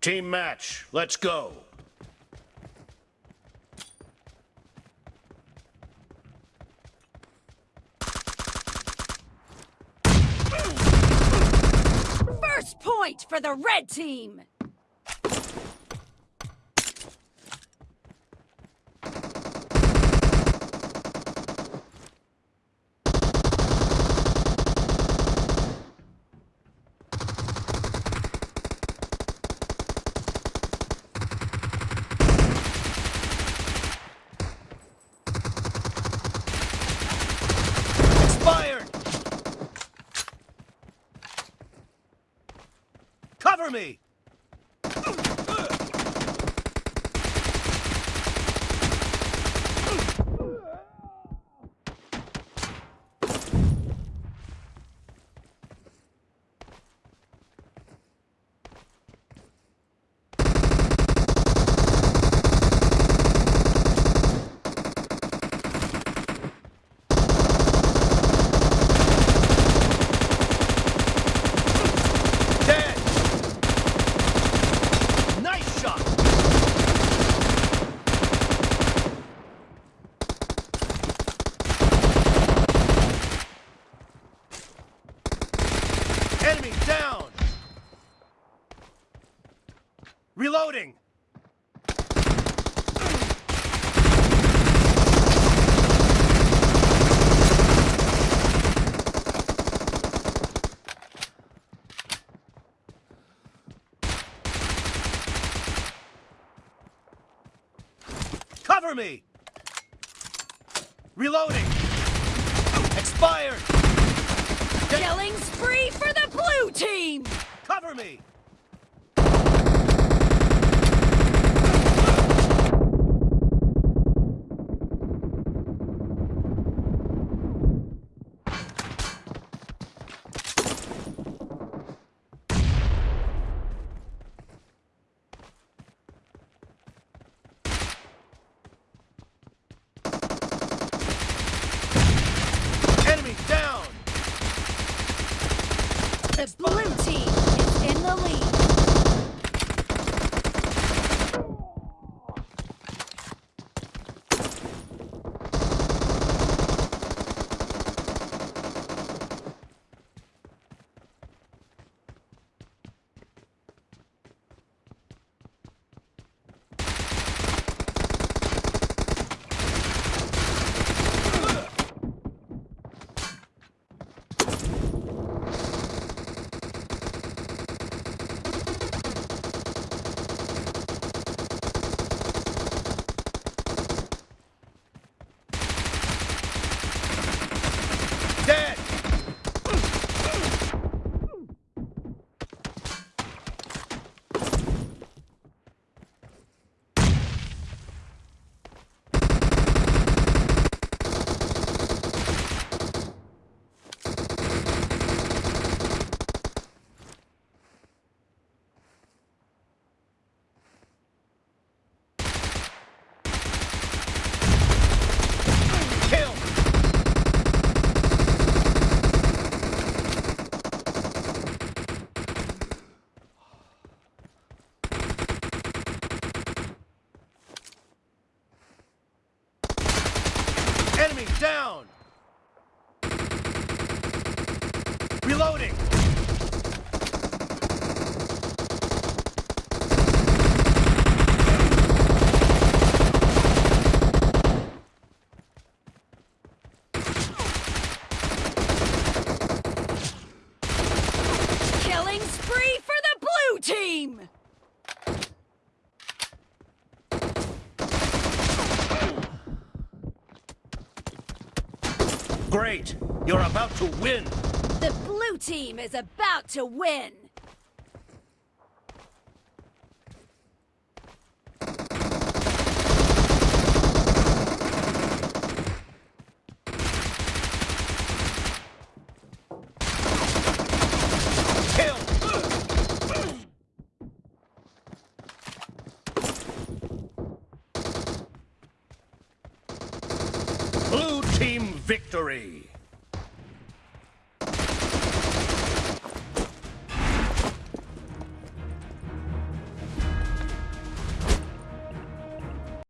Team match, let's go. First point for the red team! Expired! Cover me! Reloading! Cover me! Reloading! Expired! Killing spree for the blue team! Cover me! Enemy down! The down! Reloading! Killing spree for the blue team! Great! You're about to win! The blue team is about to win! Victory!